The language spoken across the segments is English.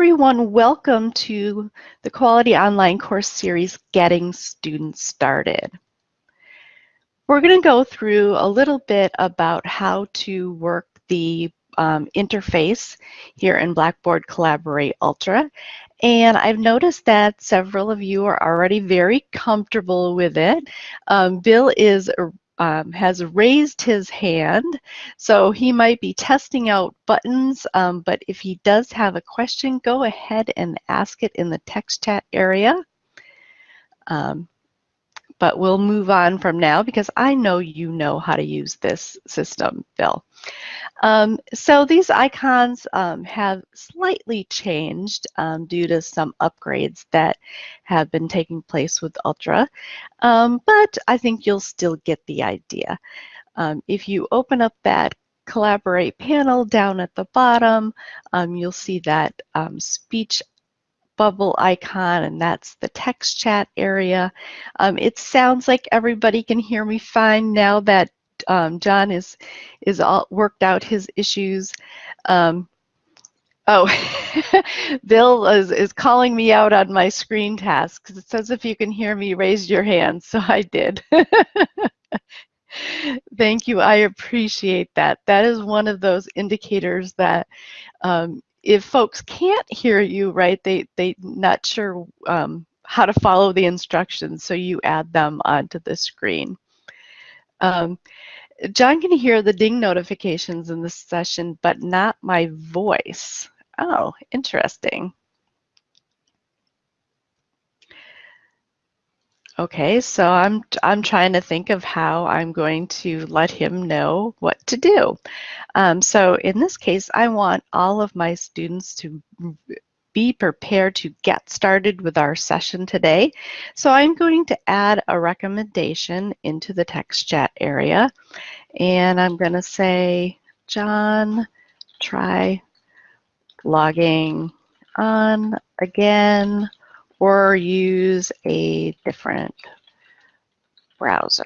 everyone, welcome to the Quality Online course series, Getting Students Started. We're going to go through a little bit about how to work the um, interface here in Blackboard Collaborate Ultra. And I've noticed that several of you are already very comfortable with it. Um, Bill is um, has raised his hand. So he might be testing out buttons, um, but if he does have a question, go ahead and ask it in the text chat area. Um, but we'll move on from now because I know you know how to use this system, Bill. Um, so these icons um, have slightly changed um, due to some upgrades that have been taking place with Ultra, um, but I think you'll still get the idea. Um, if you open up that Collaborate panel down at the bottom, um, you'll see that speech bubble icon and that's the text chat area. it sounds like everybody can hear me fine now that um, John is is all worked out his issues. Um, oh, Bill is, is calling me out on my screen task because it says if you can hear me, raise your hand. So I did. Thank you. I appreciate that. That is one of those indicators that um, if folks can't hear you, right, they they not sure um, how to follow the instructions, so you add them onto the screen. Um, John can hear the ding notifications in this session, but not my voice. Oh, interesting. Okay, so I'm I'm trying to think of how I'm going to let him know what to do. Um, so in this case, I want all of my students to be prepared to get started with our session today. So I'm going to add a recommendation into the text chat area. And I'm going to say, John, try logging on again or use a different browser.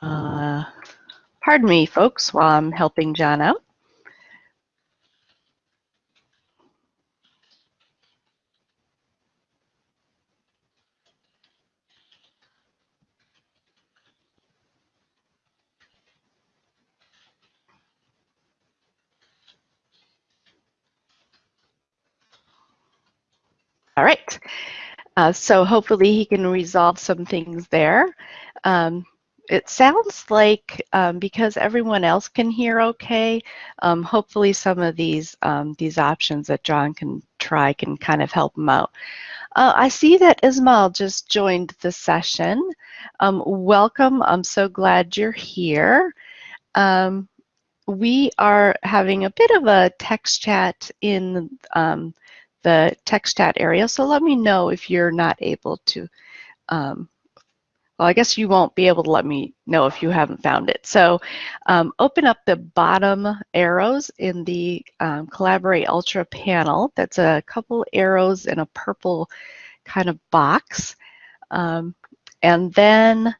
Uh, pardon me, folks, while I'm helping John out. All right. Uh, so hopefully he can resolve some things there. Um, it sounds like um, because everyone else can hear okay, um, hopefully some of these um, these options that John can try can kind of help him out. Uh, I see that Ismail just joined the session. Um, welcome. I'm so glad you're here. Um, we are having a bit of a text chat in um, the text chat area, so let me know if you're not able to um, well, I guess you won't be able to let me know if you haven't found it. So um, open up the bottom arrows in the um, Collaborate Ultra panel. That's a couple arrows in a purple kind of box. Um, and then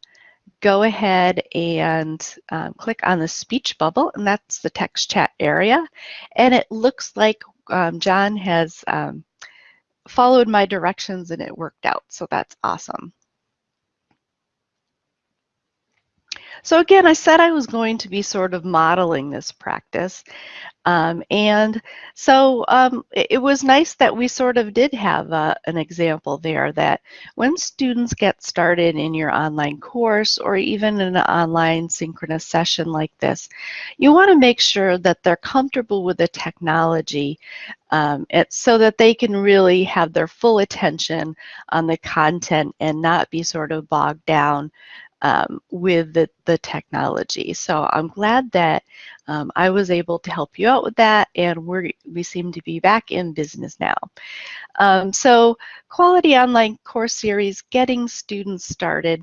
go ahead and um, click on the speech bubble, and that's the text chat area. And it looks like um, John has um, followed my directions and it worked out. So that's awesome. So again, I said I was going to be sort of modeling this practice. Um, and so um, it, it, was nice that we sort of did have uh, an example there that when students get started in your online course or even an online synchronous session like this, you want to make sure that they're comfortable with the technology um, so that they can really have their full attention on the content and not be sort of bogged down um, with the, the technology. So I'm glad that um, I was able to help you out with that and we we seem to be back in business now. Um, so Quality Online Course Series, Getting Students Started,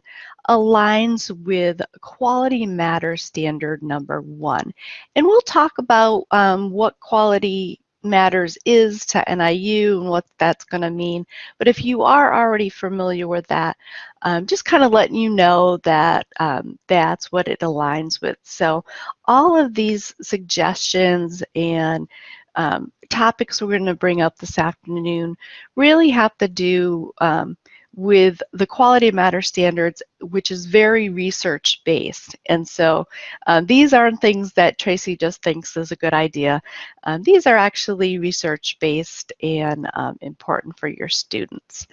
aligns with Quality Matter Standard number one. And we'll talk about um, what Quality Matters is to NIU and what that's going to mean. But if you are already familiar with that, um, just kind of letting you know that um, that's what it aligns with. So all of these suggestions and um, topics we're going to bring up this afternoon really have to do um, with the quality of matter standards, which is very research based. And so um, these aren't things that Tracy just thinks is a good idea. Um, these are actually research based and um, important for your students.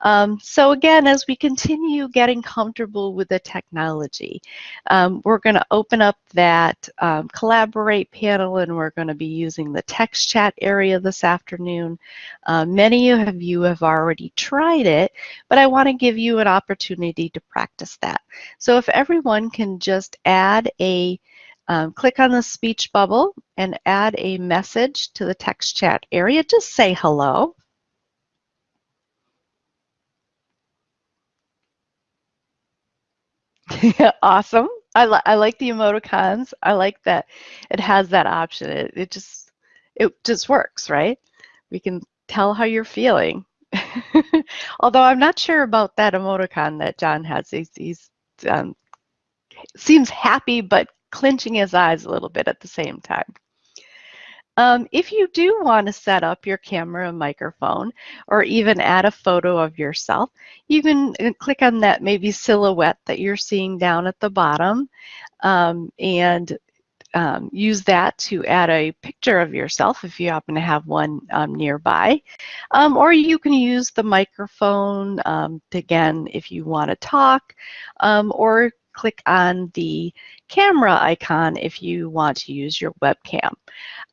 Um, so again, as we continue getting comfortable with the technology, um, we're going to open up that um, Collaborate panel and we're going to be using the text chat area this afternoon. Uh, many of you have already tried it, but I want to give you an opportunity to practice that. So if everyone can just add a um, click on the speech bubble and add a message to the text chat area. Just say hello. awesome. I, li I like the emoticons. I like that it has that option. It, it just it just works, right? We can tell how you're feeling. Although I'm not sure about that emoticon that John has. He's, he's um, seems happy but clenching his eyes a little bit at the same time. Um, if you do want to set up your camera and microphone or even add a photo of yourself, you can uh, click on that maybe silhouette that you're seeing down at the bottom um, and um, use that to add a picture of yourself if you happen to have one um, nearby. Um, or you can use the microphone, um, to, again, if you want to talk, um, or click on the camera icon if you want to use your webcam.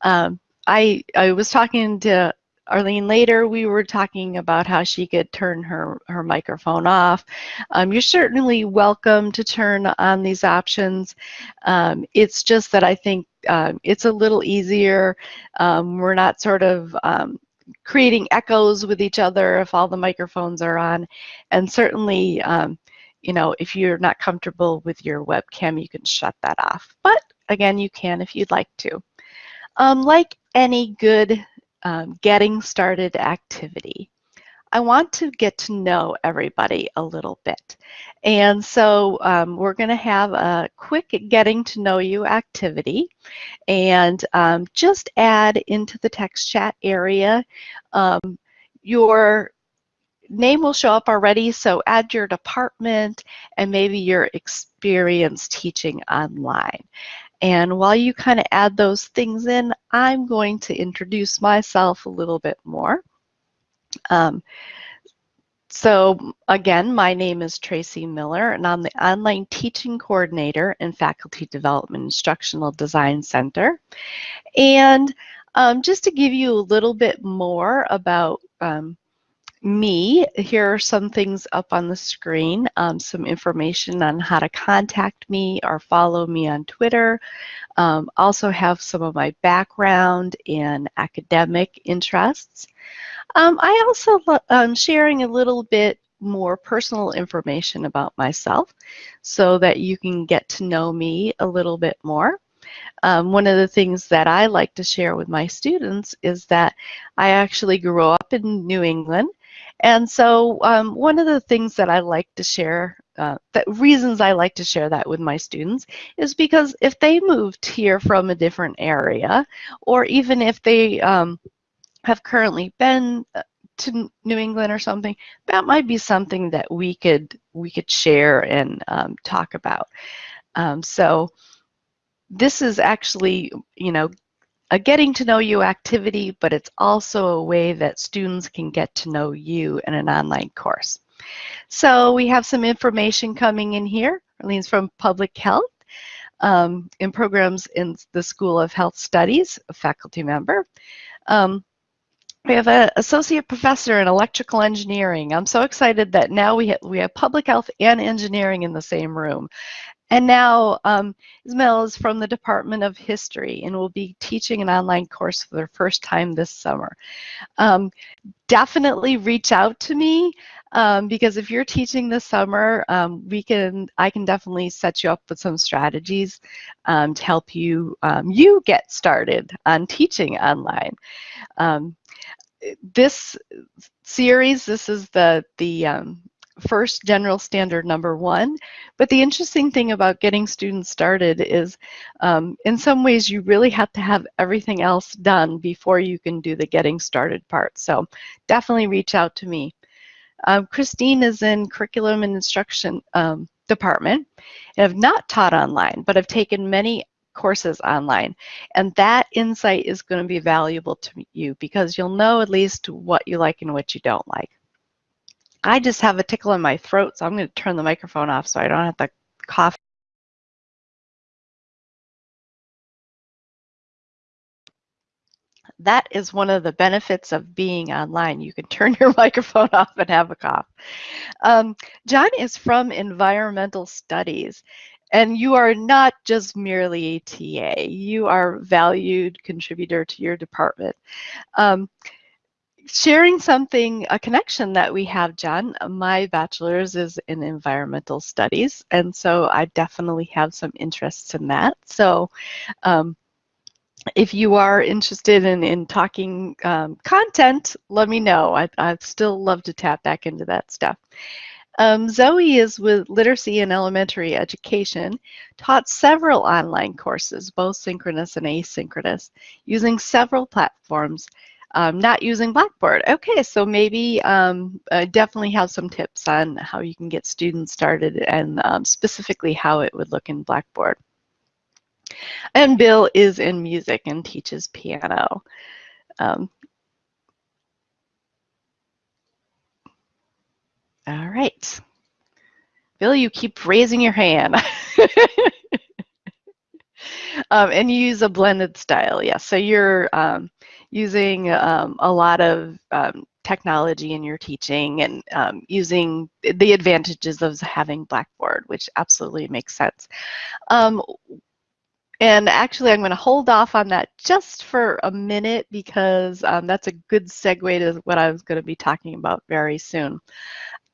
Um, I, I was talking to Arlene later, we were talking about how she could turn her, her microphone off. Um, you're certainly welcome to turn on these options. Um, it's just that I think um, it's a little easier. Um, we're not sort of um, creating echoes with each other if all the microphones are on. And certainly, um, you know, if you're not comfortable with your webcam, you can shut that off. But again, you can if you'd like to. Um, like any good um, getting started activity, I want to get to know everybody a little bit. And so um, we're going to have a quick getting to know you activity and um, just add into the text chat area um, your name will show up already, so add your department and maybe your experience teaching online. And while you kind of add those things in, I'm going to introduce myself a little bit more. Um, so again, my name is Tracy Miller and I'm the Online Teaching Coordinator in Faculty Development Instructional Design Center. And um, just to give you a little bit more about um, me, here are some things up on the screen, um, some information on how to contact me or follow me on Twitter. Um, also have some of my background in academic interests. Um, I also am um, sharing a little bit more personal information about myself so that you can get to know me a little bit more. Um, one of the things that I like to share with my students is that I actually grew up in New England and so um, one of the things that I like to share, uh, the reasons I like to share that with my students is because if they moved here from a different area, or even if they um, have currently been uh, to New England or something, that might be something that we could we could share and um, talk about. Um, so this is actually, you know, a getting to know you activity, but it's also a way that students can get to know you in an online course. So we have some information coming in here. Arlene's from Public Health um, in programs in the School of Health Studies, a faculty member. Um, we have an associate professor in electrical engineering. I'm so excited that now we, ha we have public health and engineering in the same room. And now um, Ismail is from the Department of History and will be teaching an online course for the first time this summer. Um, definitely reach out to me um, because if you're teaching this summer, um, we can I can definitely set you up with some strategies um, to help you um, you get started on teaching online. This series, this is the the first general standard number one. But the interesting thing about getting students started is um, in some ways you really have to have everything else done before you can do the getting started part. So definitely reach out to me. Um, Christine is in curriculum and instruction um, department and have not taught online, but have taken many courses online. And that insight is going to be valuable to you because you'll know at least what you like and what you don't like. I just have a tickle in my throat, so I'm going to turn the microphone off so I don't have to cough. That is one of the benefits of being online. You can turn your microphone off and have a cough. Um, John is from environmental studies. And you are not just merely a TA. You are valued contributor to your department. Um, sharing something, a connection that we have, John. My bachelor's is in environmental studies, and so I definitely have some interests in that. So um, if you are interested in, in talking um, content, let me know. I, I'd still love to tap back into that stuff. Um, Zoe is with Literacy and Elementary Education, taught several online courses, both synchronous and asynchronous, using several platforms um, not using Blackboard. Okay, so maybe um, uh, definitely have some tips on how you can get students started and um, specifically how it would look in Blackboard. And Bill is in music and teaches piano. Um, all right. Bill, you keep raising your hand. um, and you use a blended style, yes. Yeah. So you're um, using um, a lot of um, technology in your teaching and um, using the advantages of having Blackboard, which absolutely makes sense. Um, and actually, I'm going to hold off on that just for a minute because um, that's a good segue to what I was going to be talking about very soon.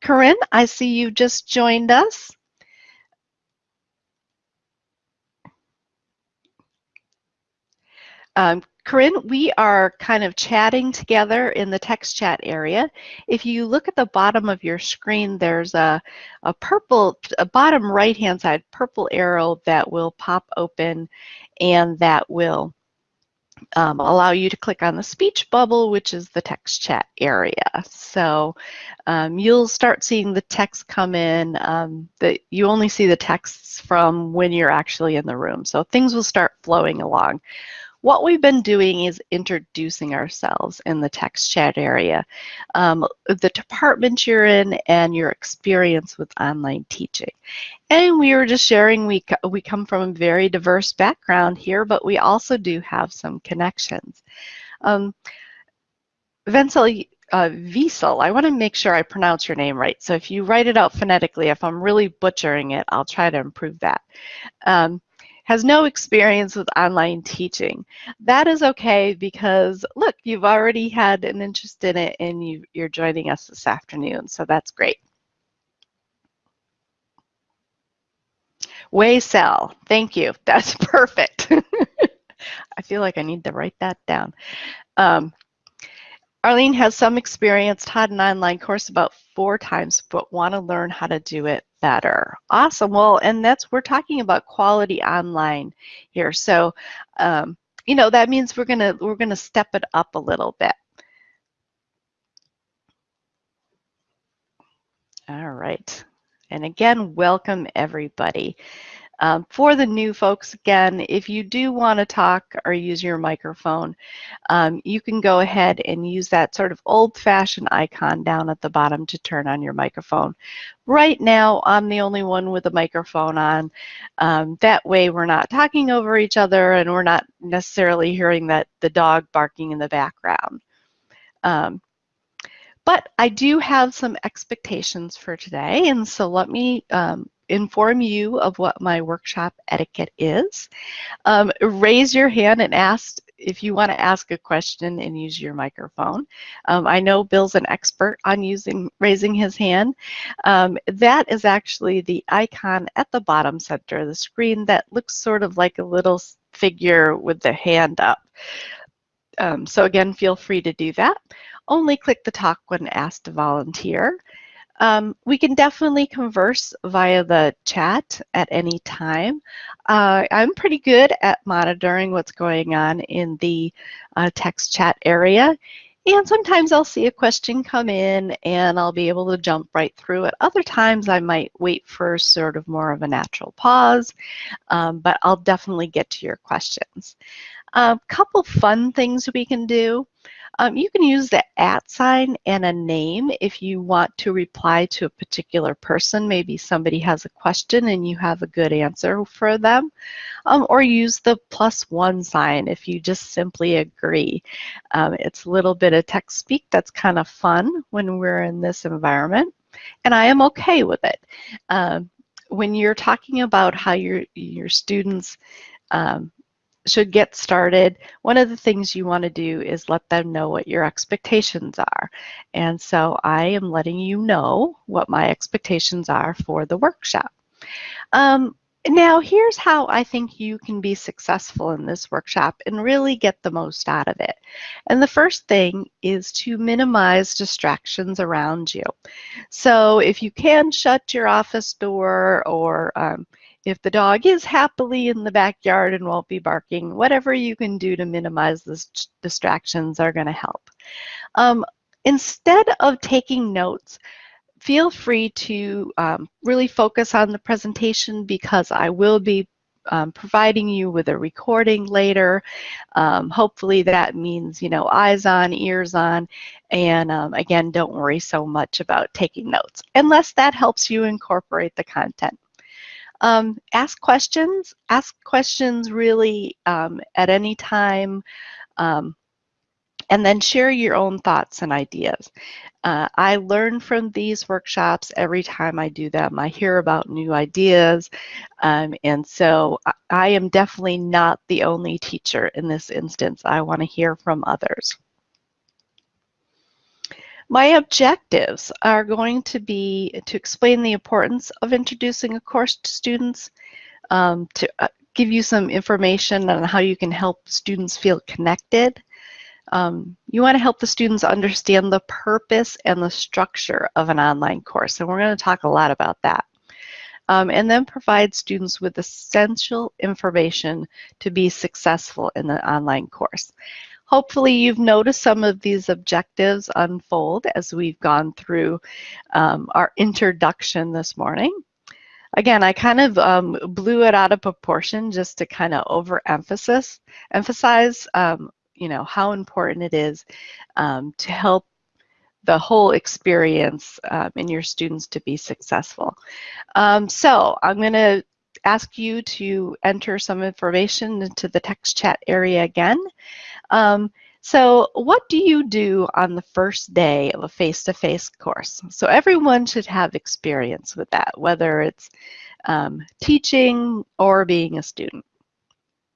Corinne, I see you just joined us. Um, Corinne, we are kind of chatting together in the text chat area. If you look at the bottom of your screen, there's a, a purple, a bottom right-hand side purple arrow that will pop open and that will um, allow you to click on the speech bubble, which is the text chat area. So um, you'll start seeing the text come in. Um, that you only see the texts from when you're actually in the room. So things will start flowing along. What we've been doing is introducing ourselves in the text chat area, um, the department you're in and your experience with online teaching. And we were just sharing, we, we come from a very diverse background here, but we also do have some connections. Um, Venzel, uh, Wiesel, I want to make sure I pronounce your name right. So if you write it out phonetically, if I'm really butchering it, I'll try to improve that. Um, has no experience with online teaching. That is okay because look, you've already had an interest in it and you, you're joining us this afternoon, so that's great. Way Sell, thank you. That's perfect. I feel like I need to write that down. Um, Arlene has some experience, taught an online course about four times, but want to learn how to do it better. Awesome. Well, and that's, we're talking about quality online here. So, um, you know, that means we're going to, we're going to step it up a little bit. All right. And again, welcome everybody. Um, for the new folks, again, if you do want to talk or use your microphone, um, you can go ahead and use that sort of old-fashioned icon down at the bottom to turn on your microphone. Right now, I'm the only one with a microphone on. Um, that way, we're not talking over each other and we're not necessarily hearing that the dog barking in the background. Um, but I do have some expectations for today, and so let me um, inform you of what my workshop etiquette is. Um, raise your hand and ask if you want to ask a question and use your microphone. Um, I know Bill's an expert on using raising his hand. Um, that is actually the icon at the bottom center of the screen that looks sort of like a little figure with the hand up. Um, so again, feel free to do that. Only click the talk when asked to volunteer. Um, we can definitely converse via the chat at any time. Uh, I'm pretty good at monitoring what's going on in the uh, text chat area. And sometimes I'll see a question come in and I'll be able to jump right through it. Other times I might wait for sort of more of a natural pause, um, but I'll definitely get to your questions. A um, couple fun things we can do. Um, you can use the at sign and a name if you want to reply to a particular person. Maybe somebody has a question and you have a good answer for them. Um, or use the plus one sign if you just simply agree. Um, it's a little bit of text speak that's kind of fun when we're in this environment. And I am okay with it. Um, when you're talking about how your, your students um, should get started, one of the things you want to do is let them know what your expectations are. And so I am letting you know what my expectations are for the workshop. Um, now, here's how I think you can be successful in this workshop and really get the most out of it. And the first thing is to minimize distractions around you. So if you can shut your office door or um, if the dog is happily in the backyard and won't be barking, whatever you can do to minimize the distractions are going to help. Um, instead of taking notes, feel free to um, really focus on the presentation because I will be um, providing you with a recording later. Um, hopefully that means, you know, eyes on, ears on, and um, again, don't worry so much about taking notes unless that helps you incorporate the content. Um, ask questions. Ask questions really um, at any time. Um, and then share your own thoughts and ideas. Uh, I learn from these workshops every time I do them. I hear about new ideas, um, and so I, I am definitely not the only teacher in this instance. I want to hear from others. My objectives are going to be to explain the importance of introducing a course to students, um, to uh, give you some information on how you can help students feel connected. Um, you want to help the students understand the purpose and the structure of an online course, and we're going to talk a lot about that. Um, and then provide students with essential information to be successful in the online course. Hopefully you've noticed some of these objectives unfold as we've gone through um, our introduction this morning. Again, I kind of um, blew it out of proportion just to kind of overemphasize emphasize, um, you know, how important it is um, to help the whole experience um, in your students to be successful. Um, so I'm going to ask you to enter some information into the text chat area again. Um, so what do you do on the first day of a face-to-face -face course? So everyone should have experience with that, whether it's um, teaching or being a student.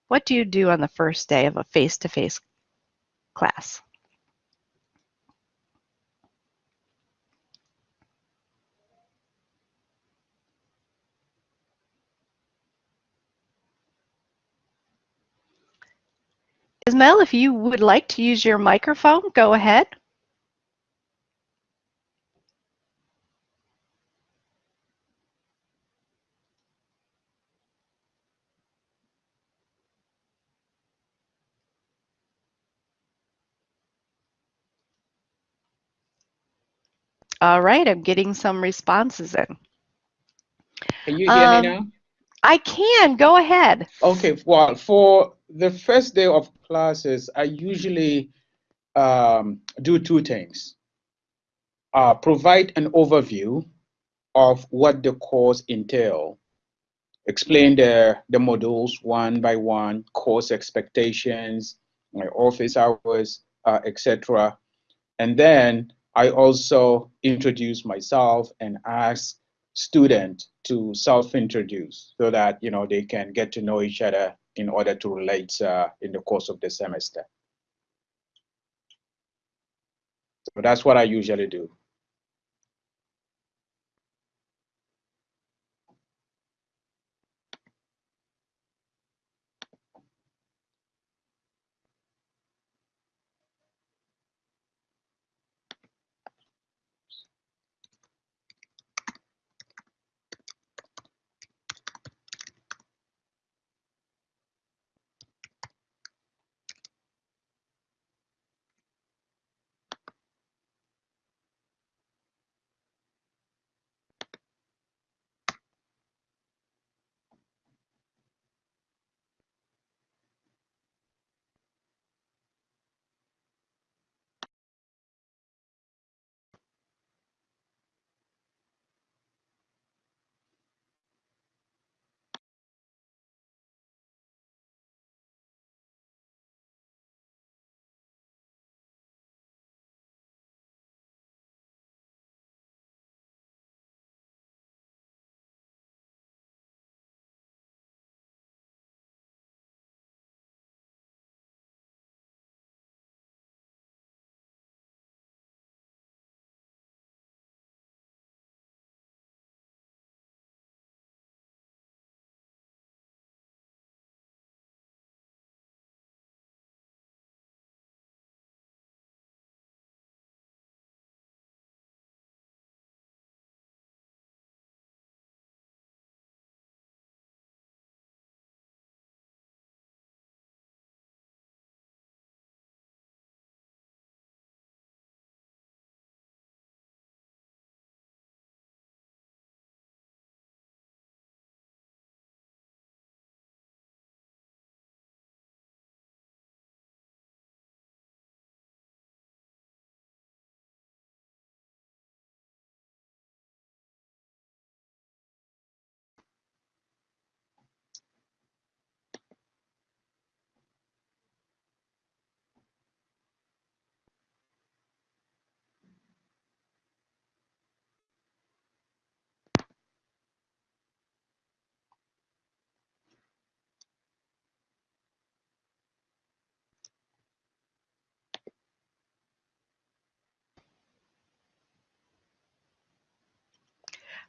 What do you do on the first day of a face-to-face -face class? Ismail, if you would like to use your microphone, go ahead. All right, I'm getting some responses in. Can you hear um, me now? I can, go ahead. Okay, well, for the first day of classes, I usually um, do two things. Uh, provide an overview of what the course entail, explain the, the modules one by one, course expectations, my office hours, uh, etc. And then I also introduce myself and ask student to self-introduce so that you know they can get to know each other in order to relate uh, in the course of the semester. So that's what I usually do.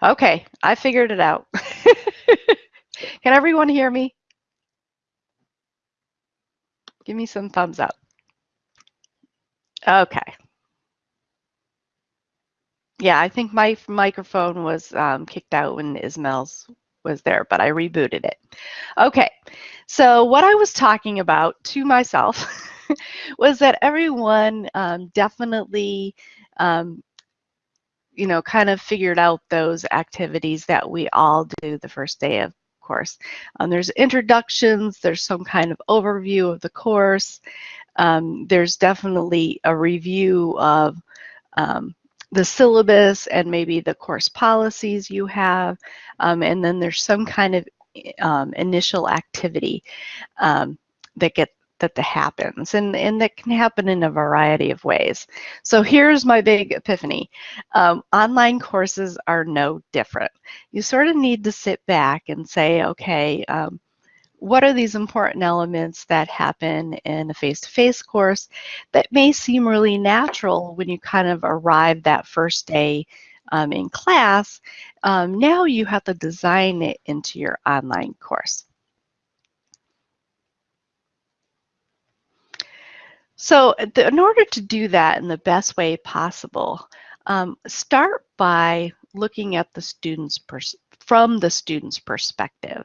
Okay, I figured it out. Can everyone hear me? Give me some thumbs up. Okay. Yeah, I think my microphone was um, kicked out when Ismail's was there, but I rebooted it. Okay, so what I was talking about to myself was that everyone um, definitely um, you know, kind of figured out those activities that we all do the first day of course. Um, there's introductions, there's some kind of overview of the course. Um, there's definitely a review of um, the syllabus and maybe the course policies you have. Um, and then there's some kind of um, initial activity um, that get that happens and, and that can happen in a variety of ways. So here's my big epiphany. Um, online courses are no different. You sort of need to sit back and say, okay, um, what are these important elements that happen in a face-to-face -face course that may seem really natural when you kind of arrive that first day um, in class? Um, now you have to design it into your online course. So the, in order to do that in the best way possible, um, start by looking at the student's from the student's perspective.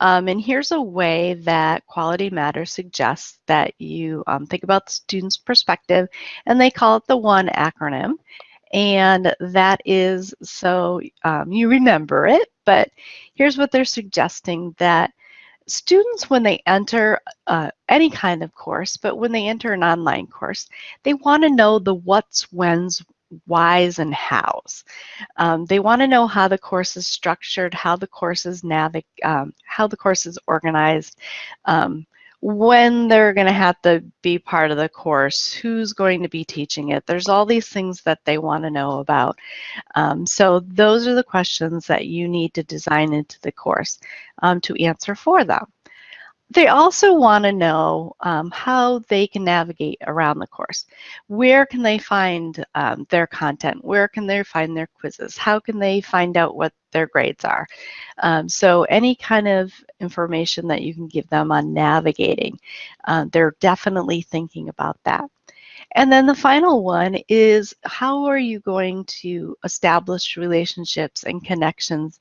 Um, and here's a way that Quality Matters suggests that you um, think about the student's perspective, and they call it the ONE acronym. And that is so um, you remember it, but here's what they're suggesting that students, when they enter uh, any kind of course, but when they enter an online course, they want to know the what's, when's, whys, and hows. Um, they want to know how the course is structured, how the course is navig um, how the course is organized, um, when they're going to have to be part of the course, who's going to be teaching it. There's all these things that they want to know about. Um, so those are the questions that you need to design into the course um, to answer for them. They also want to know um, how they can navigate around the course. Where can they find um, their content? Where can they find their quizzes? How can they find out what their grades are? Um, so any kind of information that you can give them on navigating, uh, they're definitely thinking about that. And then the final one is how are you going to establish relationships and connections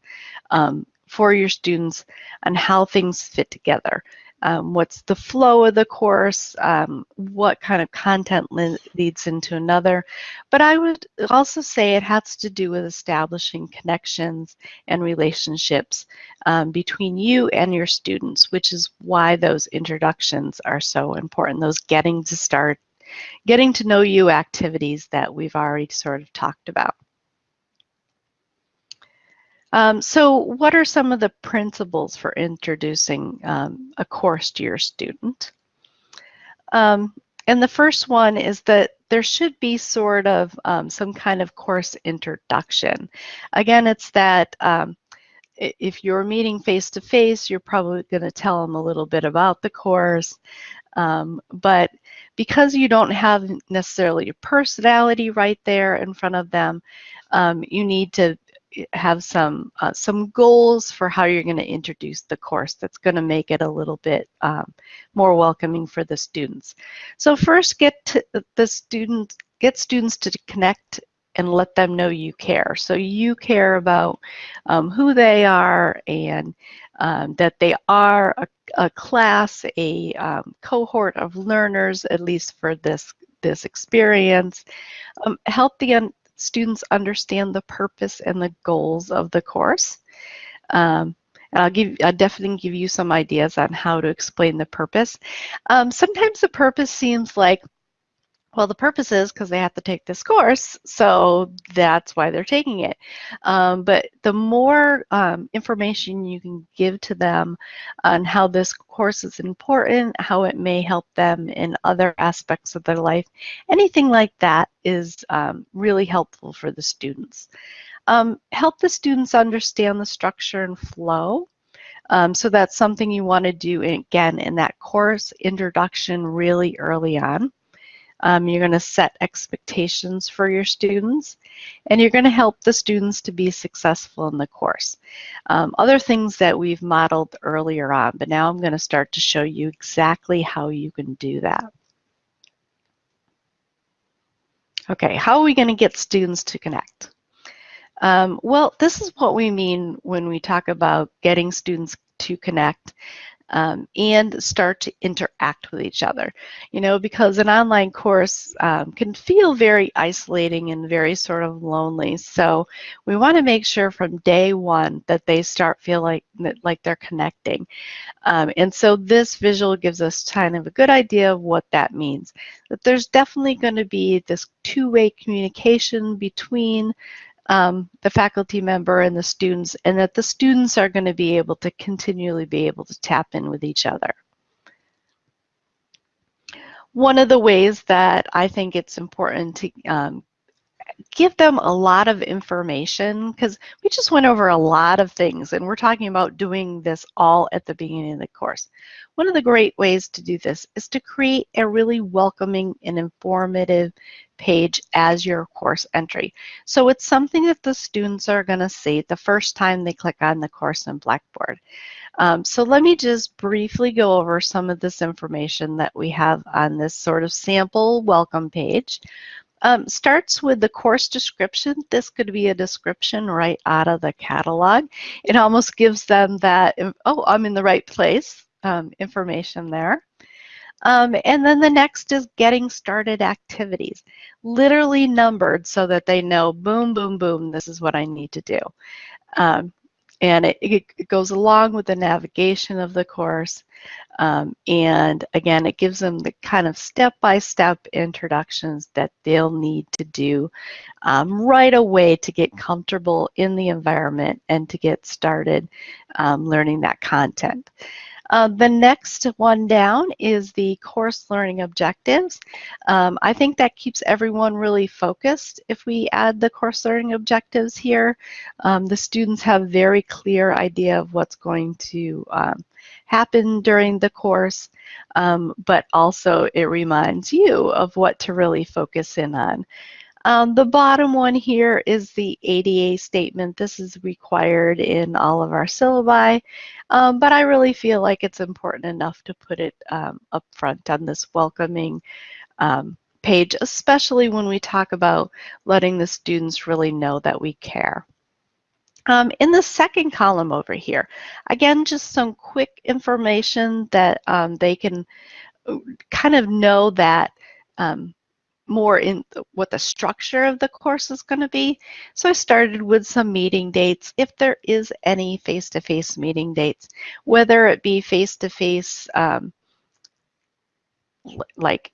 um, for your students and how things fit together. Um, what's the flow of the course, um, what kind of content leads into another. But I would also say it has to do with establishing connections and relationships um, between you and your students, which is why those introductions are so important, those getting to start, getting to know you activities that we've already sort of talked about. Um, so what are some of the principles for introducing um, a course to your student? Um, and the first one is that there should be sort of um, some kind of course introduction. Again, it's that um, if you're meeting face to face, you're probably going to tell them a little bit about the course. Um, but because you don't have necessarily your personality right there in front of them, um, you need to have some uh, some goals for how you're going to introduce the course that's going to make it a little bit um, more welcoming for the students. So first get to the students get students to connect and let them know you care. So you care about um, who they are and um, that they are a, a class, a um, cohort of learners, at least for this this experience. Um, help the students understand the purpose and the goals of the course. Um, and I'll give, I'll definitely give you some ideas on how to explain the purpose. Um, sometimes the purpose seems like, well, the purpose is because they have to take this course, so that's why they're taking it. Um, but the more um, information you can give to them on how this course is important, how it may help them in other aspects of their life, anything like that is um, really helpful for the students. Um, help the students understand the structure and flow. Um, so that's something you want to do, again, in that course introduction really early on. Um, you're going to set expectations for your students, and you're going to help the students to be successful in the course. Um, other things that we've modeled earlier on, but now I'm going to start to show you exactly how you can do that. Okay, how are we going to get students to connect? Um, well, this is what we mean when we talk about getting students to connect um, and start to interact with each other. You know, because an online course um, can feel very isolating and very sort of lonely. So we want to make sure from day one that they start feel like like they're connecting. Um, and so this visual gives us kind of a good idea of what that means. That there's definitely going to be this two-way communication between um, the faculty member and the students, and that the students are going to be able to continually be able to tap in with each other. One of the ways that I think it's important to um, give them a lot of information because we just went over a lot of things and we're talking about doing this all at the beginning of the course. One of the great ways to do this is to create a really welcoming and informative page as your course entry. So it's something that the students are going to see the first time they click on the course in Blackboard. Um, so let me just briefly go over some of this information that we have on this sort of sample welcome page. Um, starts with the course description. This could be a description right out of the catalog. It almost gives them that, oh, I'm in the right place um, information there. Um, and then the next is getting started activities, literally numbered so that they know, boom, boom, boom, this is what I need to do. Um, and it, it, goes along with the navigation of the course. Um, and again, it gives them the kind of step-by-step -step introductions that they'll need to do um, right away to get comfortable in the environment and to get started um, learning that content. Uh, the next one down is the course learning objectives. Um, I think that keeps everyone really focused if we add the course learning objectives here. Um, the students have very clear idea of what's going to um, happen during the course, um, but also it reminds you of what to really focus in on. Um, the bottom one here is the ADA statement. This is required in all of our syllabi, um, but I really feel like it's important enough to put it um, up front on this welcoming um, page, especially when we talk about letting the students really know that we care. Um, in the second column over here, again, just some quick information that um, they can uh, kind of know that um, more in what the structure of the course is going to be. So I started with some meeting dates, if there is any face-to-face -face meeting dates, whether it be face-to-face -face, um, like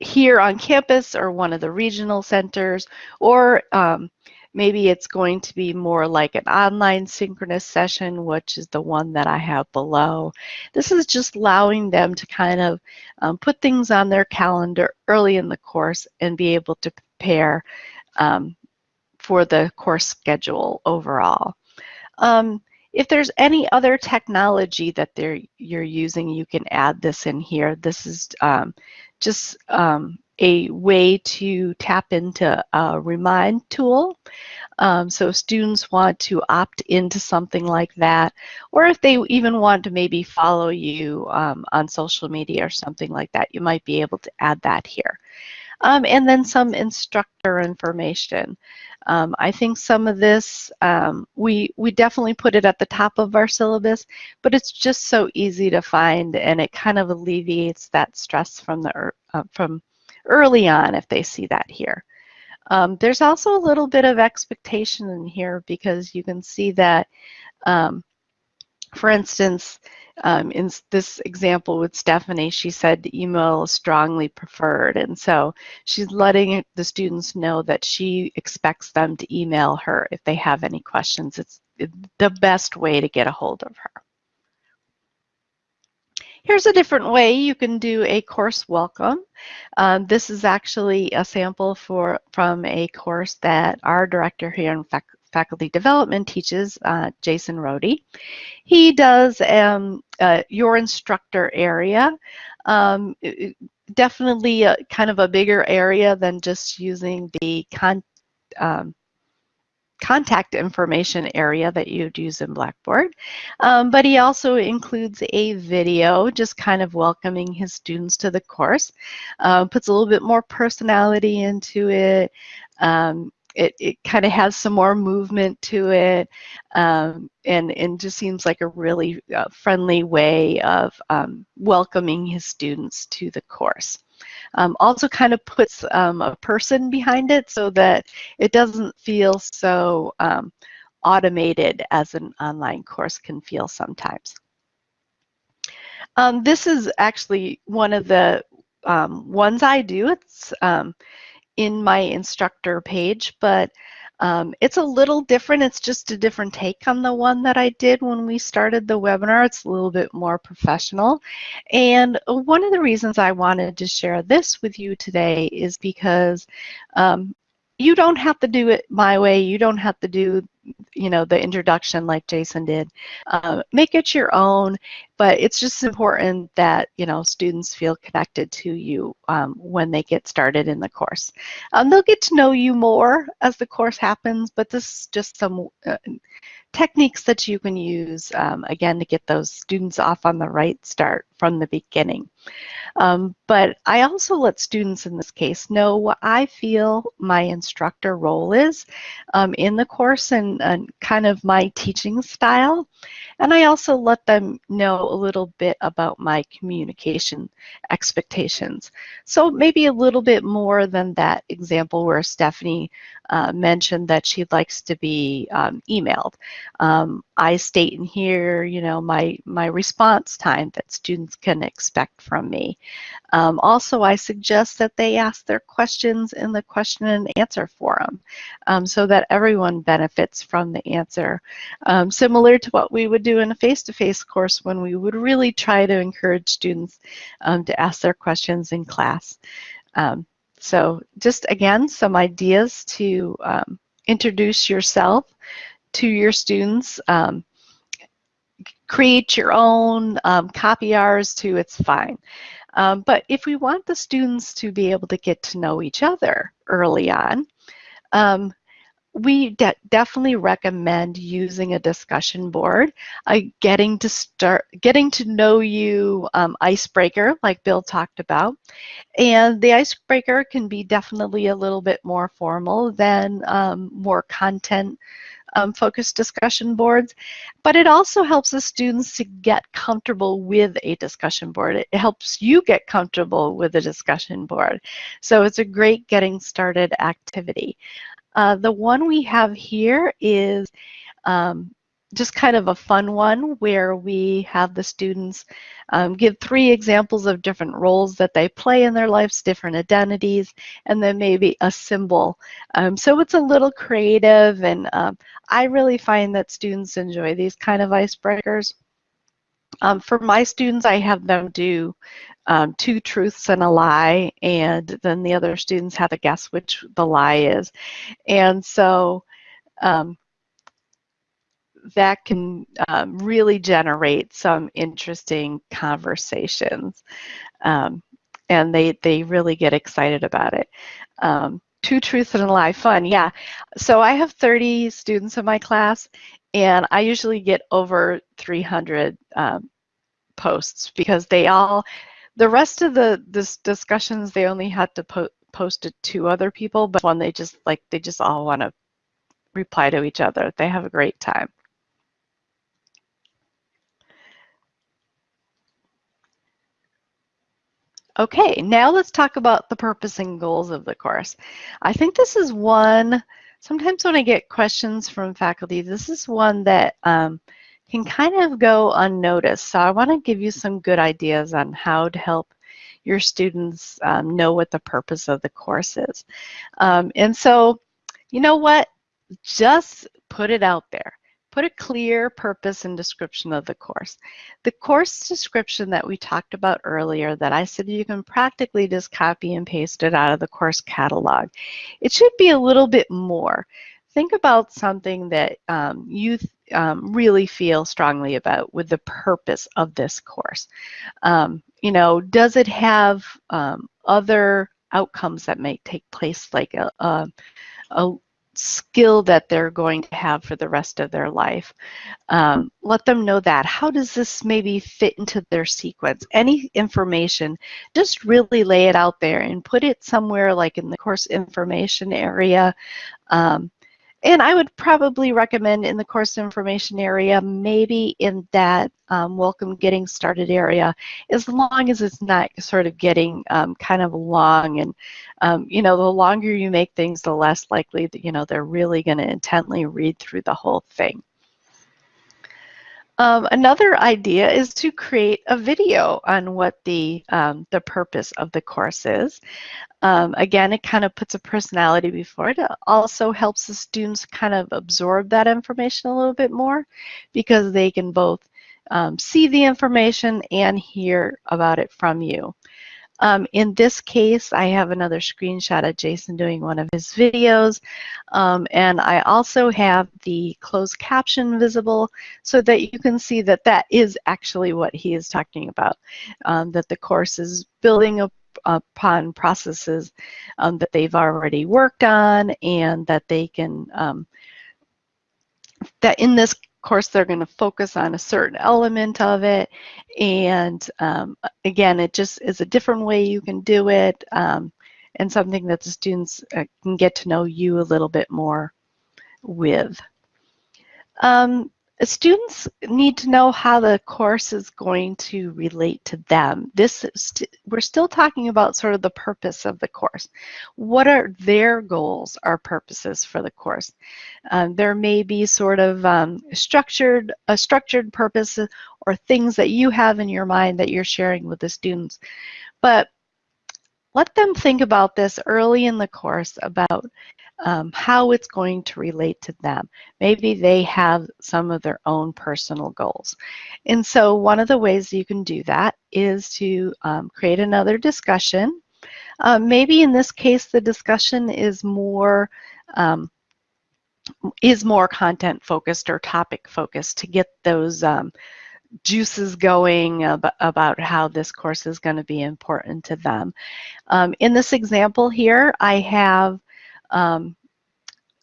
here on campus or one of the regional centers, or um, maybe it's going to be more like an online synchronous session, which is the one that I have below. This is just allowing them to kind of um, put things on their calendar early in the course and be able to prepare um, for the course schedule overall. Um, if there's any other technology that they're, you're using, you can add this in here. This is um, just um, a way to tap into a remind tool. Um, so students want to opt into something like that, or if they even want to maybe follow you um, on social media or something like that, you might be able to add that here. Um, and then some instructor information. Um, I think some of this, um, we, we definitely put it at the top of our syllabus, but it's just so easy to find and it kind of alleviates that stress from, the, uh, from early on if they see that here. Um, there's also a little bit of expectation in here because you can see that, um, for instance, um, in this example with Stephanie, she said email is strongly preferred. And so she's letting the students know that she expects them to email her if they have any questions. It's the best way to get a hold of her. Here's a different way you can do a course welcome. Um, this is actually a sample for from a course that our director here in fac faculty development teaches, uh, Jason Rohde. He does um, uh, your instructor area. Um, definitely a, kind of a bigger area than just using the con um, contact information area that you'd use in Blackboard. Um, but he also includes a video just kind of welcoming his students to the course. Uh, puts a little bit more personality into it. Um, it, it kind of has some more movement to it um, and, and just seems like a really uh, friendly way of um, welcoming his students to the course. Um, also kind of puts um, a person behind it so that it doesn't feel so um, automated as an online course can feel sometimes. Um, this is actually one of the um, ones I do. It's um, in my instructor page, but um, it's a little different. It's just a different take on the one that I did when we started the webinar. It's a little bit more professional. And one of the reasons I wanted to share this with you today is because um, you don't have to do it my way. You don't have to do, you know, the introduction like Jason did. Uh, make it your own, but it's just important that, you know, students feel connected to you um, when they get started in the course. Um, they'll get to know you more as the course happens, but this is just some uh, techniques that you can use, um, again, to get those students off on the right start from the beginning. Um, but I also let students in this case know what I feel my instructor role is um, in the course and, and, kind of my teaching style. And I also let them know a little bit about my communication expectations. So maybe a little bit more than that example where Stephanie uh, mentioned that she likes to be um, emailed. Um, I state in here, you know, my, my response time that students can expect from me. Um, also, I suggest that they ask their questions in the question and answer forum um, so that everyone benefits from the answer. Um, similar to what we would do in a face-to-face -face course when we would really try to encourage students um, to ask their questions in class. Um, so just again, some ideas to um, introduce yourself to your students. Um, create your own, um, copy ours too, it's fine. Um, but if we want the students to be able to get to know each other early on, um, we de definitely recommend using a discussion board, uh, getting to start, getting to know you um, icebreaker, like Bill talked about. And the icebreaker can be definitely a little bit more formal than um, more content um, focused discussion boards, but it also helps the students to get comfortable with a discussion board. It helps you get comfortable with a discussion board. So it's a great getting started activity. Uh, the one we have here is um, just kind of a fun one where we have the students um, give three examples of different roles that they play in their lives, different identities, and then maybe a symbol. Um, so it's a little creative and um, I really find that students enjoy these kind of icebreakers. Um, for my students, I have them do um, two truths and a lie, and then the other students have to guess which the lie is. And so um, that can um, really generate some interesting conversations. Um, and they, they really get excited about it. Um, two truths and a lie, fun, yeah. So I have 30 students in my class, and I usually get over 300 um, posts because they all, the rest of the this discussions, they only had to po post it to other people, but when they just like, they just all want to reply to each other. They have a great time. Okay, now let's talk about the purpose and goals of the course. I think this is one, sometimes when I get questions from faculty, this is one that um, can kind of go unnoticed. So I want to give you some good ideas on how to help your students um, know what the purpose of the course is. Um, and so, you know what? Just put it out there. Put a clear purpose and description of the course. The course description that we talked about earlier that I said you can practically just copy and paste it out of the course catalog. It should be a little bit more. Think about something that um, you um, really feel strongly about with the purpose of this course. Um, you know, does it have um, other outcomes that may take place like a, a, a skill that they're going to have for the rest of their life. Um, let them know that. How does this maybe fit into their sequence? Any information, just really lay it out there and put it somewhere like in the course information area. Um, and I would probably recommend in the course information area, maybe in that um, welcome getting started area, as long as it's not sort of getting um, kind of long. And, um, you know, the longer you make things, the less likely that, you know, they're really going to intently read through the whole thing. Um, another idea is to create a video on what the, um, the purpose of the course is. Um, again, it kind of puts a personality before it. It also helps the students kind of absorb that information a little bit more because they can both um, see the information and hear about it from you. Um, in this case, I have another screenshot of Jason doing one of his videos. Um, and I also have the closed caption visible so that you can see that that is actually what he is talking about, um, that the course is building a upon processes um, that they've already worked on and that they can, um, that in this course they're going to focus on a certain element of it and um, again it just is a different way you can do it um, and something that the students uh, can get to know you a little bit more with. Um, students need to know how the course is going to relate to them. This st we're still talking about sort of the purpose of the course. What are their goals or purposes for the course? Um, there may be sort of um, structured a structured purpose or things that you have in your mind that you're sharing with the students. But let them think about this early in the course about um, how it's going to relate to them. Maybe they have some of their own personal goals. And so one of the ways you can do that is to um, create another discussion. Um, maybe in this case, the discussion is more um, is more content focused or topic focused to get those um, juices going about, about, how this course is going to be important to them. Um, in this example here, I have um,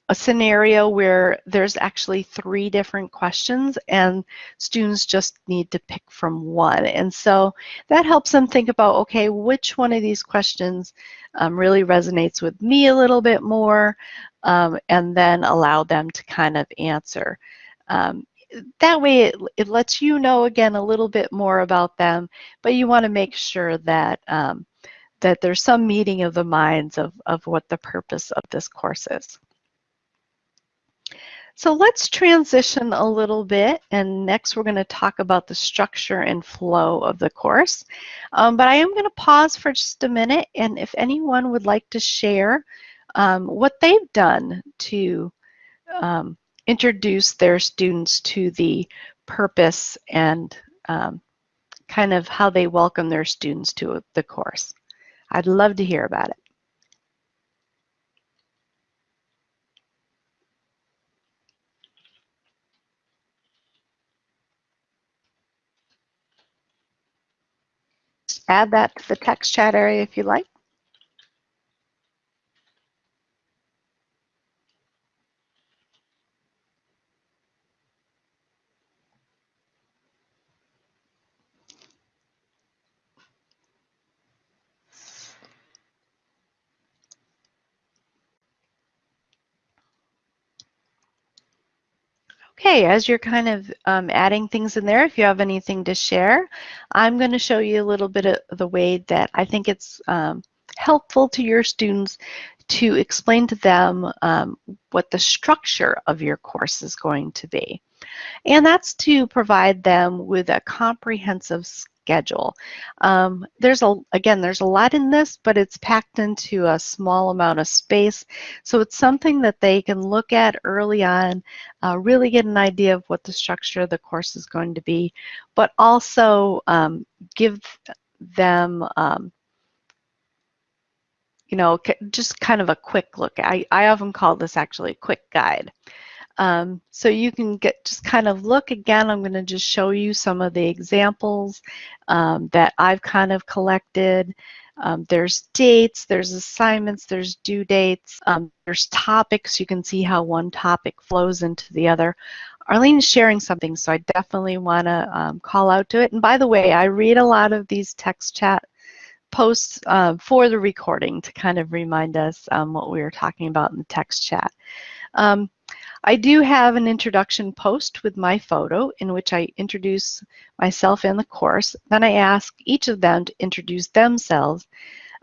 a scenario where there's actually three different questions and students just need to pick from one. And so that helps them think about, okay, which one of these questions um, really resonates with me a little bit more, um, and then allow them to kind of answer. Um, that way it, it lets you know again a little bit more about them, but you want to make sure that um, that there's some meeting of the minds of, of what the purpose of this course is. So let's transition a little bit and next we're going to talk about the structure and flow of the course. Um, but I am going to pause for just a minute and if anyone would like to share um, what they've done to um, introduce their students to the purpose and um, kind of how they welcome their students to the course. I'd love to hear about it. add that to the text chat area if you like. Okay, as you're kind of um, adding things in there, if you have anything to share, I'm going to show you a little bit of the way that I think it's um, helpful to your students to explain to them um, what the structure of your course is going to be. And that's to provide them with a comprehensive schedule. Um, there's a again, there's a lot in this, but it's packed into a small amount of space. So it's something that they can look at early on, uh, really get an idea of what the structure of the course is going to be, but also um, give them um, you know, just kind of a quick look. I, I often call this actually a quick guide. Um, so you can get just kind of look again. I'm going to just show you some of the examples um, that I've kind of collected. Um, there's dates, there's assignments, there's due dates, um, there's topics. You can see how one topic flows into the other. Arlene is sharing something, so I definitely want to um, call out to it. And by the way, I read a lot of these text chat posts uh, for the recording to kind of remind us um, what we were talking about in the text chat. Um, I do have an introduction post with my photo in which I introduce myself and the course. Then I ask each of them to introduce themselves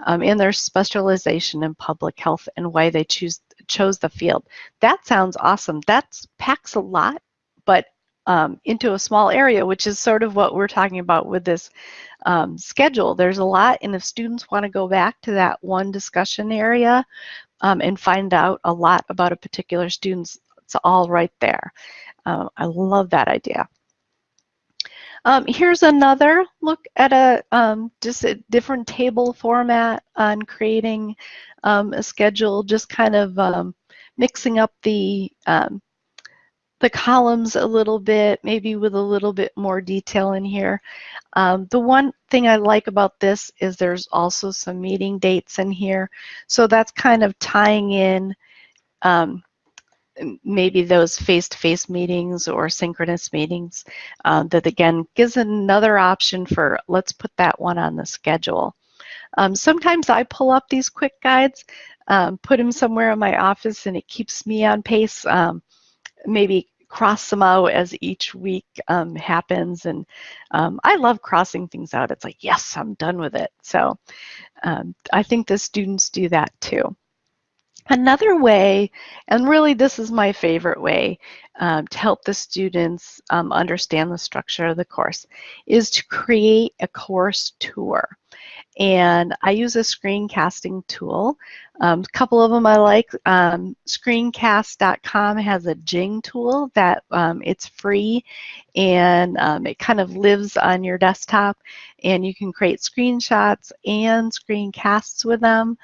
um, in their specialization in public health and why they choose chose the field. That sounds awesome. That packs a lot, but um, into a small area, which is sort of what we're talking about with this um, schedule. There's a lot, and if students want to go back to that one discussion area um, and find out a lot about a particular student's it's all right there. Um, I love that idea. Um, here's another look at a um, just a different table format on creating um, a schedule, just kind of um, mixing up the um, the columns a little bit, maybe with a little bit more detail in here. Um, the one thing I like about this is there's also some meeting dates in here. So that's kind of tying in um, maybe those face-to-face -face meetings or synchronous meetings uh, that again gives another option for let's put that one on the schedule. Um, sometimes I pull up these quick guides, um, put them somewhere in my office and it keeps me on pace. Um, maybe cross them out as each week um, happens and um, I love crossing things out. It's like, yes, I'm done with it. So um, I think the students do that too. Another way, and really this is my favorite way um, to help the students um, understand the structure of the course, is to create a course tour. And I use a screencasting tool. Um, a couple of them I like. Um, screencast.com has a Jing tool that um, it's free and um, it kind of lives on your desktop and you can create screenshots and screencasts with them.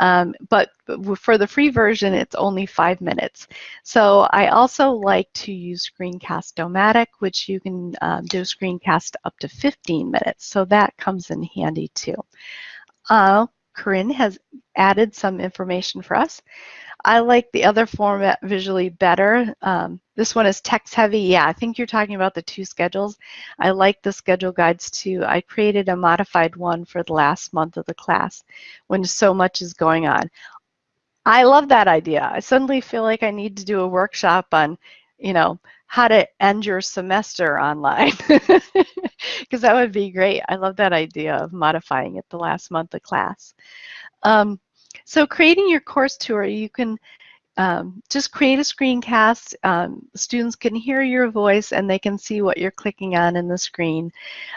Um, but for the free version, it's only five minutes. So I also like to use Screencast-O-Matic, which you can um, do screencast up to 15 minutes. So that comes in handy too. Uh, Corinne has added some information for us. I like the other format visually better. Um, this one is text heavy. Yeah, I think you're talking about the two schedules. I like the schedule guides too. I created a modified one for the last month of the class when so much is going on. I love that idea. I suddenly feel like I need to do a workshop on, you know, how to end your semester online because that would be great. I love that idea of modifying it the last month of class. Um, so creating your course tour, you can um, just create a screencast. Um, students can hear your voice and they can see what you're clicking on in the screen.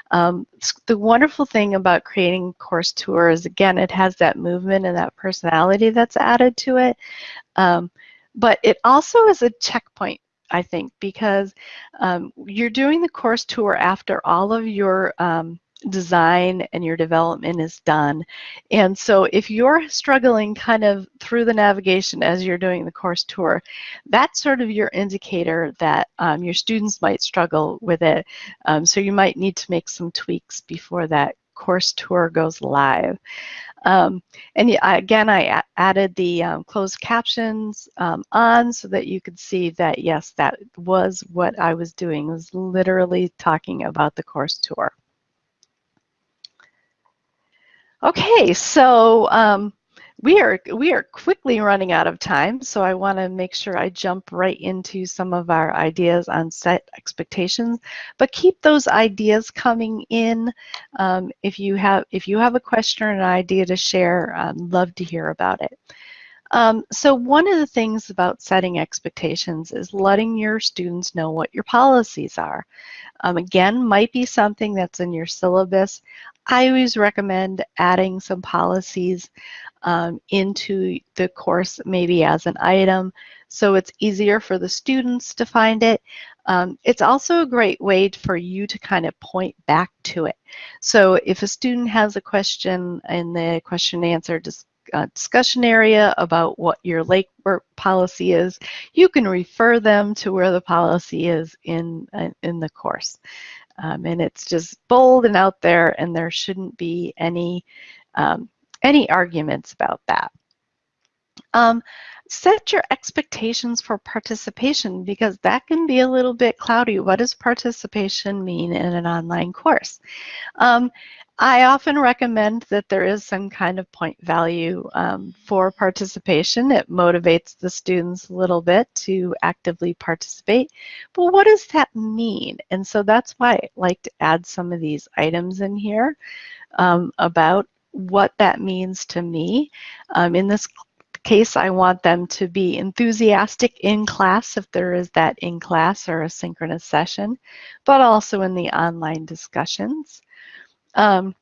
Um, the wonderful thing about creating course tours, again, it has that movement and that personality that's added to it. Um, but it also is a checkpoint I think, because um, you're doing the course tour after all of your um, design and your development is done. And so if you're struggling kind of through the navigation as you're doing the course tour, that's sort of your indicator that um, your students might struggle with it. Um, so you might need to make some tweaks before that course tour goes live. Um, and again, I added the um, closed captions um, on so that you could see that, yes, that was what I was doing, was literally talking about the course tour. Okay, so um, we are we are quickly running out of time, so I want to make sure I jump right into some of our ideas on set expectations. But keep those ideas coming in. Um, if you have if you have a question or an idea to share, I'd love to hear about it. Um, so one of the things about setting expectations is letting your students know what your policies are. Um, again, might be something that's in your syllabus. I always recommend adding some policies um, into the course maybe as an item so it's easier for the students to find it. Um, it's also a great way for you to kind of point back to it. So if a student has a question in the question and answer discussion area about what your work policy is, you can refer them to where the policy is in, uh, in the course. Um, and it's just bold and out there and there shouldn't be any um, any arguments about that. Um, set your expectations for participation because that can be a little bit cloudy. What does participation mean in an online course? Um, I often recommend that there is some kind of point value um, for participation. It motivates the students a little bit to actively participate. But what does that mean? And so that's why I like to add some of these items in here um, about what that means to me. Um, in this case, I want them to be enthusiastic in class if there is that in class or a synchronous session, but also in the online discussions. Um,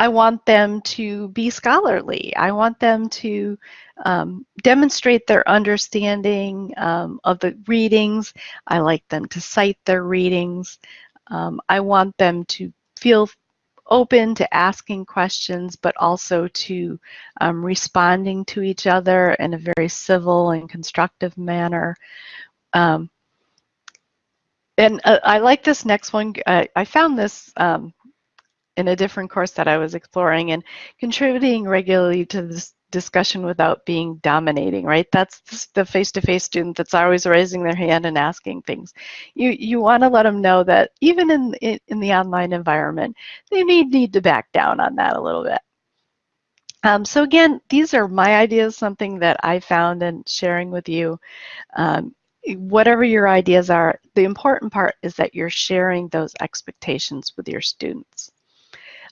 I want them to be scholarly. I want them to um, demonstrate their understanding um, of the readings. I like them to cite their readings. Um, I want them to feel open to asking questions, but also to um, responding to each other in a very civil and constructive manner. Um, and uh, I like this next one. Uh, I found this um, in a different course that I was exploring and contributing regularly to this discussion without being dominating, right? That's the face-to-face -face student that's always raising their hand and asking things. You you want to let them know that even in, in, the online environment, they may need to back down on that a little bit. Um, so again, these are my ideas, something that I found and sharing with you. Um, whatever your ideas are, the important part is that you're sharing those expectations with your students.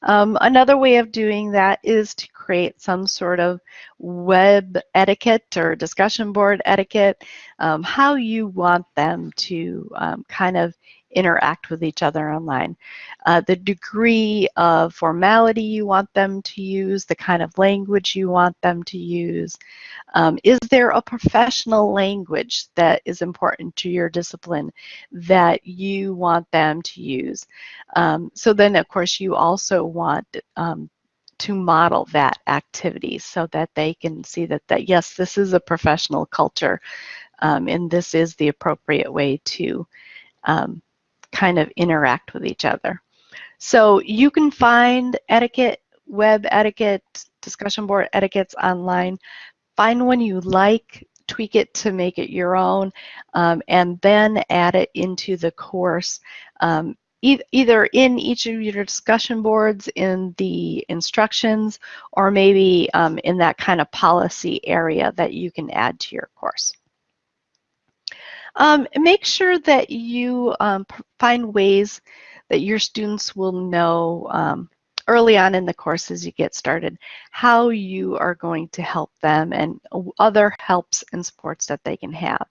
Um, another way of doing that is to create some sort of web etiquette or discussion board etiquette, um, how you want them to um, kind of interact with each other online. Uh, the degree of formality you want them to use, the kind of language you want them to use. Um, is there a professional language that is important to your discipline that you want them to use? Um, so then, of course, you also want um, to model that activity so that they can see that, that yes, this is a professional culture um, and this is the appropriate way to um, kind of interact with each other. So you can find etiquette, web etiquette, discussion board etiquettes online. Find one you like, tweak it to make it your own, um, and then add it into the course. Um, either in each of your discussion boards in the instructions or maybe um, in that kind of policy area that you can add to your course. Um, make sure that you um, find ways that your students will know um, early on in the course as you get started how you are going to help them and other helps and supports that they can have.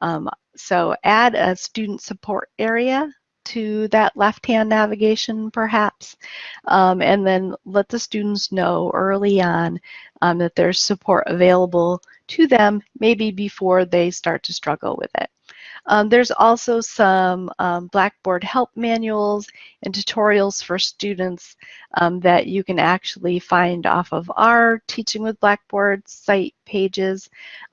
Um, so add a student support area to that left-hand navigation perhaps, um, and then let the students know early on um, that there's support available to them maybe before they start to struggle with it. Um, there's also some um, Blackboard help manuals and tutorials for students um, that you can actually find off of our Teaching with Blackboard site pages.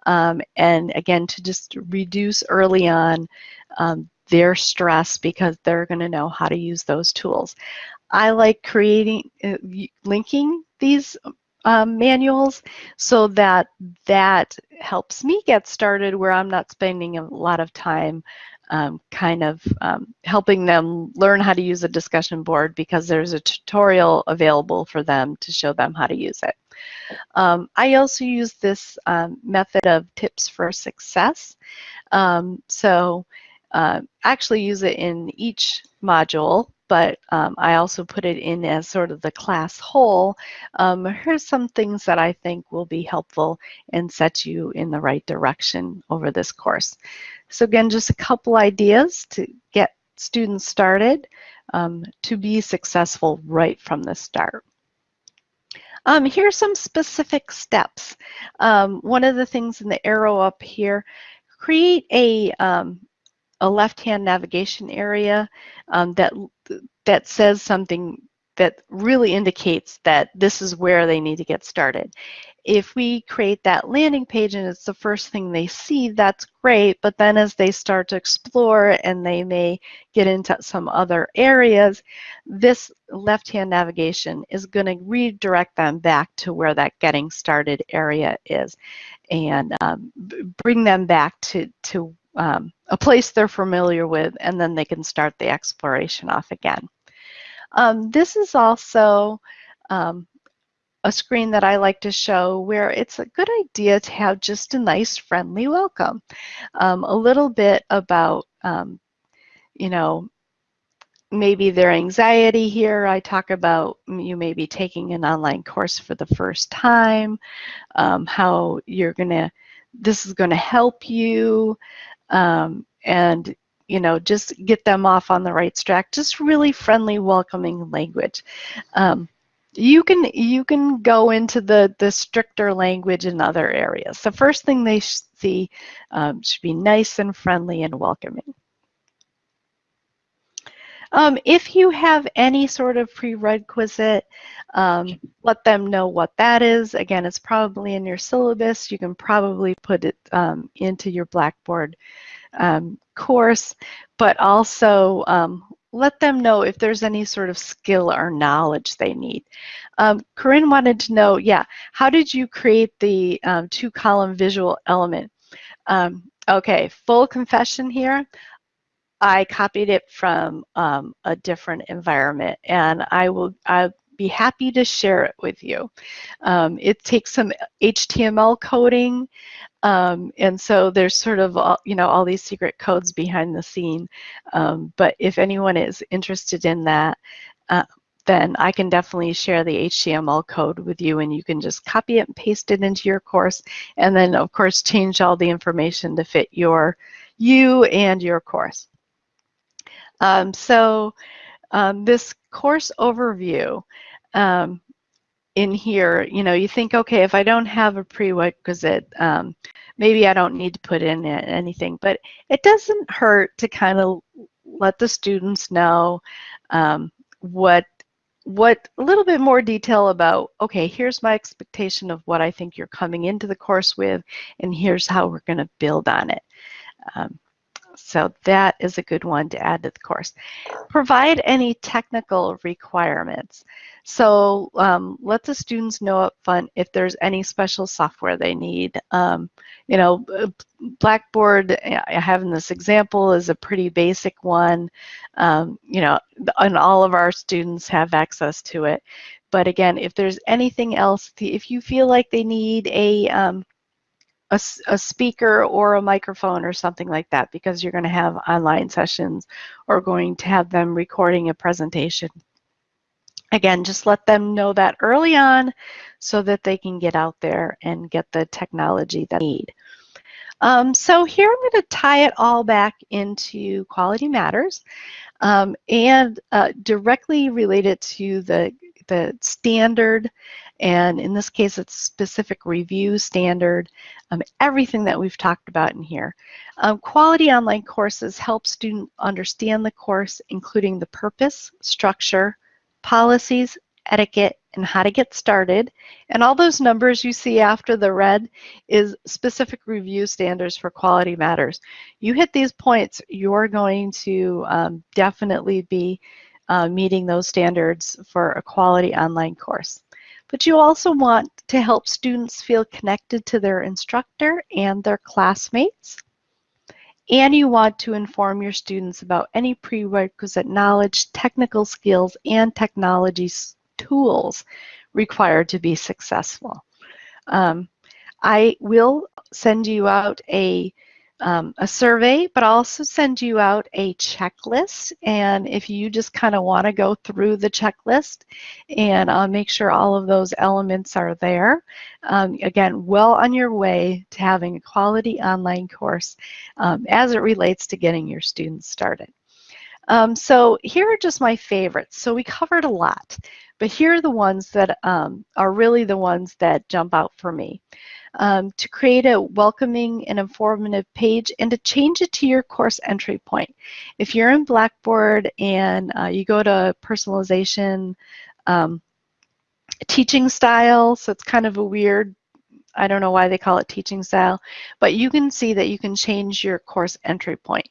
Um, and again, to just reduce early on um, their stress because they're going to know how to use those tools. I like creating, uh, linking these um, manuals so that that helps me get started where I'm not spending a lot of time um, kind of um, helping them learn how to use a discussion board because there's a tutorial available for them to show them how to use it. Um, I also use this um, method of tips for success. Um, so uh, actually use it in each module, but um, I also put it in as sort of the class whole. Um, here's some things that I think will be helpful and set you in the right direction over this course. So again, just a couple ideas to get students started um, to be successful right from the start. Um, here's some specific steps. Um, one of the things in the arrow up here, create a, um, a left-hand navigation area um, that, that says something that really indicates that this is where they need to get started. If we create that landing page and it's the first thing they see, that's great, but then as they start to explore and they may get into some other areas, this left-hand navigation is going to redirect them back to where that getting started area is and um, bring them back to, to um, a place they're familiar with, and then they can start the exploration off again. Um, this is also um, a screen that I like to show where it's a good idea to have just a nice friendly welcome. Um, a little bit about, um, you know, maybe their anxiety here. I talk about you may be taking an online course for the first time, um, how you're going to, this is going to help you, um, and you know just get them off on the right track. Just really friendly welcoming language. Um, you can you can go into the the stricter language in other areas. The first thing they see um, should be nice and friendly and welcoming um, if you have any sort of prerequisite, um, let them know what that is. Again, it's probably in your syllabus. You can probably put it um, into your Blackboard um, course, but also um, let them know if there's any sort of skill or knowledge they need. Um, Corinne wanted to know, yeah, how did you create the two-column visual element? okay, full confession here. I copied it from um, a different environment and I will I'll be happy to share it with you. Um, it takes some HTML coding um, and so there's sort of all, you know all these secret codes behind the scene um, but if anyone is interested in that uh, then I can definitely share the HTML code with you and you can just copy it and paste it into your course and then of course change all the information to fit your you and your course. Um, so um, this course overview um, in here, you know, you think, okay, if I don't have a prerequisite, um, maybe I don't need to put in anything, but it doesn't hurt to kind of let the students know um, what what a little bit more detail about okay here's my expectation of what I think you're coming into the course with and here's how we're going to build on it. Um, so that is a good one to add to the course. Provide any technical requirements. So um, let the students know up front if there's any special software they need. Um, you know, Blackboard, I have in this example, is a pretty basic one. Um, you know, and all of our students have access to it. But again, if there's anything else, if you feel like they need a um, a, a speaker or a microphone or something like that because you're going to have online sessions or going to have them recording a presentation. Again, just let them know that early on so that they can get out there and get the technology that they need. Um, so here I'm going to tie it all back into Quality Matters um, and uh, directly related to the, the standard and in this case, it's specific review standard, um, everything that we've talked about in here. Um, quality online courses help students understand the course, including the purpose, structure, policies, etiquette, and how to get started. And all those numbers you see after the red is specific review standards for quality matters. You hit these points, you're going to um, definitely be uh, meeting those standards for a quality online course. But you also want to help students feel connected to their instructor and their classmates. And you want to inform your students about any prerequisite knowledge, technical skills, and technology tools required to be successful. Um, I will send you out a um, a survey, but I'll also send you out a checklist. And if you just kind of want to go through the checklist and uh, make sure all of those elements are there, um, again, well on your way to having a quality online course um, as it relates to getting your students started. Um, so here are just my favorites. So we covered a lot, but here are the ones that um, are really the ones that jump out for me um, to create a welcoming and informative page and to change it to your course entry point. If you're in Blackboard and uh, you go to personalization, um, teaching style, so it's kind of a weird, I don't know why they call it teaching style, but you can see that you can change your course entry point.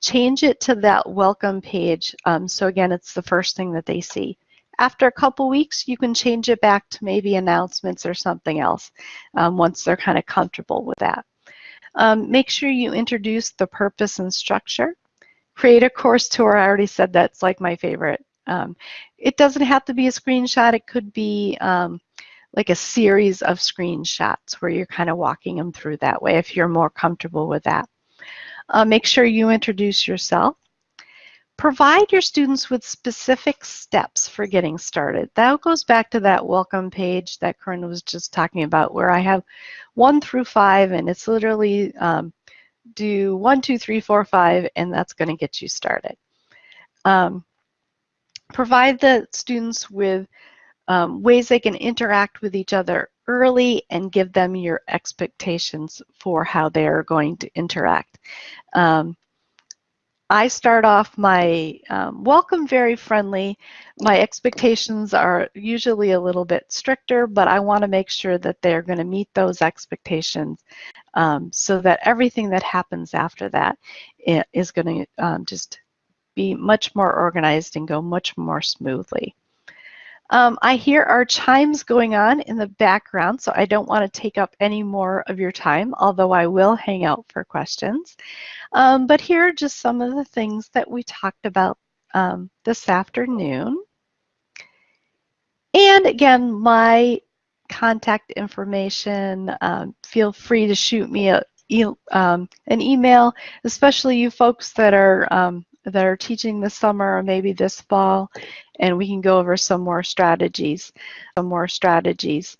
Change it to that welcome page. Um, so again, it's the first thing that they see. After a couple weeks, you can change it back to maybe announcements or something else um, once they're kind of comfortable with that. Um, make sure you introduce the purpose and structure. Create a course tour. I already said that's like my favorite. Um, it doesn't have to be a screenshot. It could be um, like a series of screenshots where you're kind of walking them through that way if you're more comfortable with that. Uh, make sure you introduce yourself. Provide your students with specific steps for getting started. That goes back to that welcome page that Corinne was just talking about where I have one through five and it's literally um, do one, two, three, four, five, and that's going to get you started. Um, provide the students with um, ways they can interact with each other early and give them your expectations for how they're going to interact. Um, I start off my um, welcome very friendly. My expectations are usually a little bit stricter, but I want to make sure that they're going to meet those expectations um, so that everything that happens after that is going to um, just be much more organized and go much more smoothly. Um, I hear our chimes going on in the background, so I don't want to take up any more of your time, although I will hang out for questions. Um, but here are just some of the things that we talked about um, this afternoon. And again, my contact information, um, feel free to shoot me a, um, an email, especially you folks that are um, that are teaching this summer or maybe this fall, and we can go over some more strategies, some more strategies.